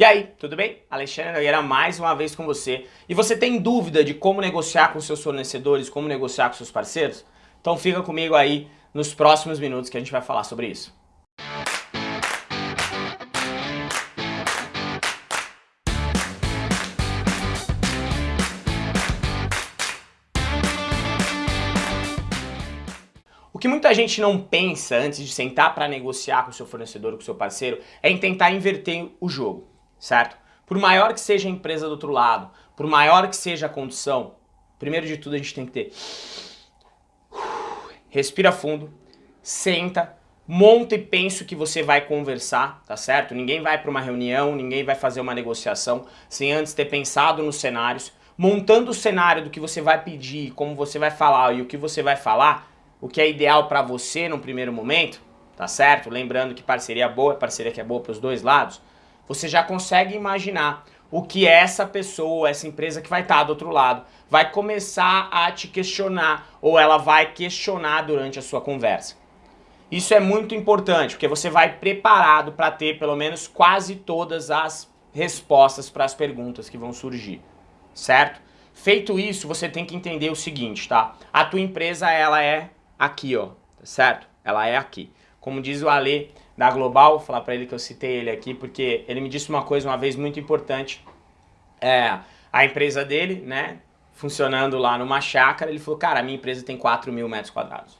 E aí, tudo bem? Alexandre Nogueira mais uma vez com você. E você tem dúvida de como negociar com seus fornecedores, como negociar com seus parceiros? Então fica comigo aí nos próximos minutos que a gente vai falar sobre isso. O que muita gente não pensa antes de sentar para negociar com seu fornecedor, com seu parceiro, é em tentar inverter o jogo certo? Por maior que seja a empresa do outro lado, por maior que seja a condição, primeiro de tudo a gente tem que ter... Respira fundo, senta, monta e pensa o que você vai conversar, tá certo? Ninguém vai para uma reunião, ninguém vai fazer uma negociação sem antes ter pensado nos cenários. Montando o cenário do que você vai pedir, como você vai falar e o que você vai falar, o que é ideal para você no primeiro momento, tá certo? Lembrando que parceria boa é parceria que é boa para os dois lados você já consegue imaginar o que essa pessoa, essa empresa que vai estar do outro lado, vai começar a te questionar ou ela vai questionar durante a sua conversa. Isso é muito importante, porque você vai preparado para ter pelo menos quase todas as respostas para as perguntas que vão surgir, certo? Feito isso, você tem que entender o seguinte, tá? A tua empresa, ela é aqui, ó, certo? Ela é aqui. Como diz o Ale, da Global, falar para ele que eu citei ele aqui, porque ele me disse uma coisa uma vez muito importante. É, a empresa dele, né, funcionando lá numa chácara, ele falou, cara, a minha empresa tem 4 mil metros quadrados.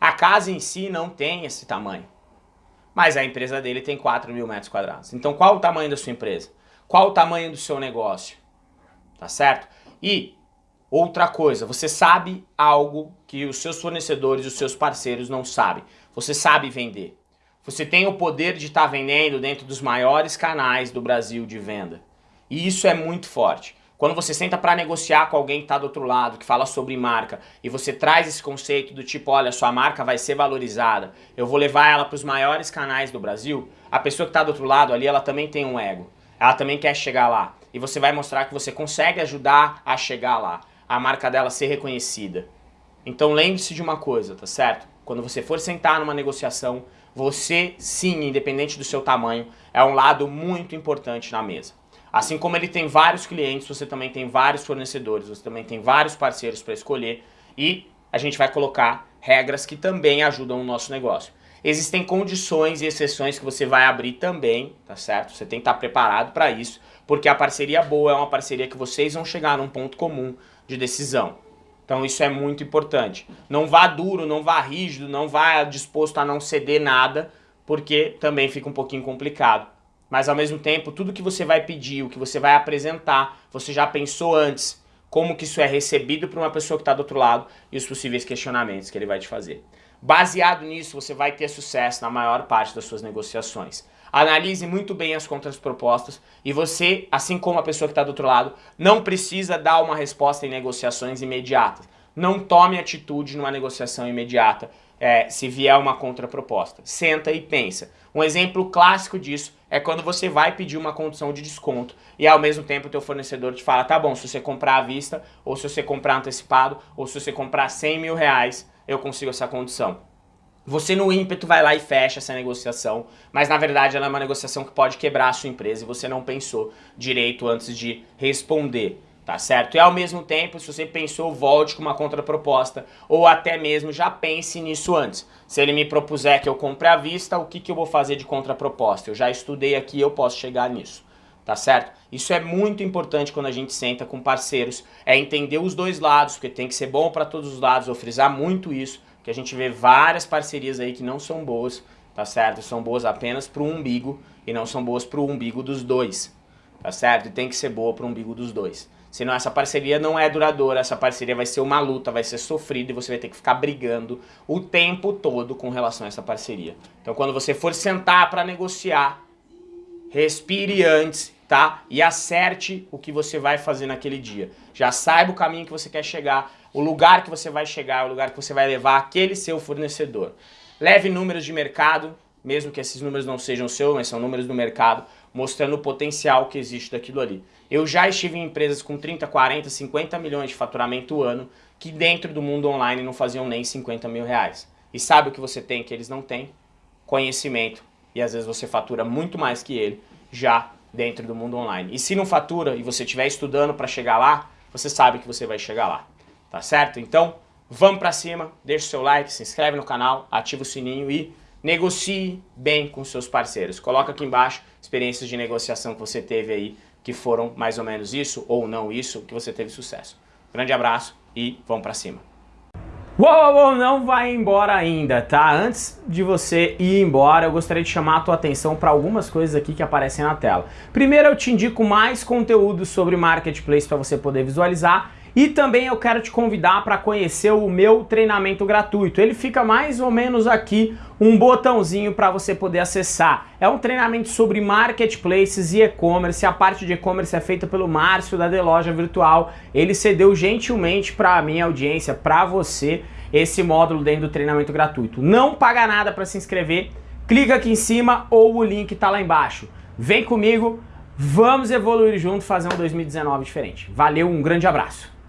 A casa em si não tem esse tamanho, mas a empresa dele tem 4 mil metros quadrados. Então qual o tamanho da sua empresa? Qual o tamanho do seu negócio? Tá certo? E outra coisa, você sabe algo que os seus fornecedores, os seus parceiros não sabem. Você sabe vender. Você tem o poder de estar tá vendendo dentro dos maiores canais do Brasil de venda. E isso é muito forte. Quando você senta para negociar com alguém que está do outro lado, que fala sobre marca, e você traz esse conceito do tipo, olha, sua marca vai ser valorizada, eu vou levar ela para os maiores canais do Brasil, a pessoa que está do outro lado ali, ela também tem um ego. Ela também quer chegar lá. E você vai mostrar que você consegue ajudar a chegar lá, a marca dela ser reconhecida. Então lembre-se de uma coisa, tá certo? Quando você for sentar numa negociação, você sim, independente do seu tamanho, é um lado muito importante na mesa. Assim como ele tem vários clientes, você também tem vários fornecedores, você também tem vários parceiros para escolher e a gente vai colocar regras que também ajudam o nosso negócio. Existem condições e exceções que você vai abrir também, tá certo? Você tem que estar preparado para isso, porque a parceria boa é uma parceria que vocês vão chegar num ponto comum de decisão. Então isso é muito importante. Não vá duro, não vá rígido, não vá disposto a não ceder nada, porque também fica um pouquinho complicado. Mas ao mesmo tempo, tudo que você vai pedir, o que você vai apresentar, você já pensou antes como que isso é recebido por uma pessoa que está do outro lado e os possíveis questionamentos que ele vai te fazer. Baseado nisso, você vai ter sucesso na maior parte das suas negociações. Analise muito bem as contrapropostas e você, assim como a pessoa que está do outro lado, não precisa dar uma resposta em negociações imediatas. Não tome atitude numa negociação imediata é, se vier uma contraproposta. Senta e pensa. Um exemplo clássico disso é quando você vai pedir uma condição de desconto e ao mesmo tempo o teu fornecedor te fala, tá bom, se você comprar à vista, ou se você comprar antecipado, ou se você comprar 100 mil reais, eu consigo essa condição. Você no ímpeto vai lá e fecha essa negociação, mas na verdade ela é uma negociação que pode quebrar a sua empresa e você não pensou direito antes de responder, tá certo? E ao mesmo tempo, se você pensou, volte com uma contraproposta ou até mesmo já pense nisso antes. Se ele me propuser que eu compre à vista, o que, que eu vou fazer de contraproposta? Eu já estudei aqui, eu posso chegar nisso tá certo? Isso é muito importante quando a gente senta com parceiros, é entender os dois lados, porque tem que ser bom para todos os lados, vou frisar muito isso, que a gente vê várias parcerias aí que não são boas, tá certo? São boas apenas para o umbigo e não são boas para o umbigo dos dois, tá certo? E tem que ser boa para o umbigo dos dois. Senão essa parceria não é duradoura, essa parceria vai ser uma luta, vai ser sofrida e você vai ter que ficar brigando o tempo todo com relação a essa parceria. Então quando você for sentar para negociar, respire antes, tá? E acerte o que você vai fazer naquele dia. Já saiba o caminho que você quer chegar, o lugar que você vai chegar, o lugar que você vai levar aquele seu fornecedor. Leve números de mercado, mesmo que esses números não sejam seus, mas são números do mercado, mostrando o potencial que existe daquilo ali. Eu já estive em empresas com 30, 40, 50 milhões de faturamento ano, que dentro do mundo online não faziam nem 50 mil reais. E sabe o que você tem que eles não têm? Conhecimento. E às vezes você fatura muito mais que ele, já dentro do mundo online. E se não fatura e você estiver estudando para chegar lá, você sabe que você vai chegar lá, tá certo? Então, vamos para cima, deixa o seu like, se inscreve no canal, ativa o sininho e negocie bem com seus parceiros. Coloca aqui embaixo experiências de negociação que você teve aí, que foram mais ou menos isso ou não isso, que você teve sucesso. Grande abraço e vamos para cima. Uou, uou, não vai embora ainda, tá? Antes de você ir embora, eu gostaria de chamar a tua atenção para algumas coisas aqui que aparecem na tela. Primeiro, eu te indico mais conteúdo sobre Marketplace para você poder visualizar e também eu quero te convidar para conhecer o meu treinamento gratuito. Ele fica mais ou menos aqui um botãozinho para você poder acessar. É um treinamento sobre marketplaces e e-commerce. A parte de e-commerce é feita pelo Márcio da The Loja Virtual. Ele cedeu gentilmente para a minha audiência, para você, esse módulo dentro do treinamento gratuito. Não paga nada para se inscrever. Clica aqui em cima ou o link está lá embaixo. Vem comigo, vamos evoluir junto, fazer um 2019 diferente. Valeu, um grande abraço.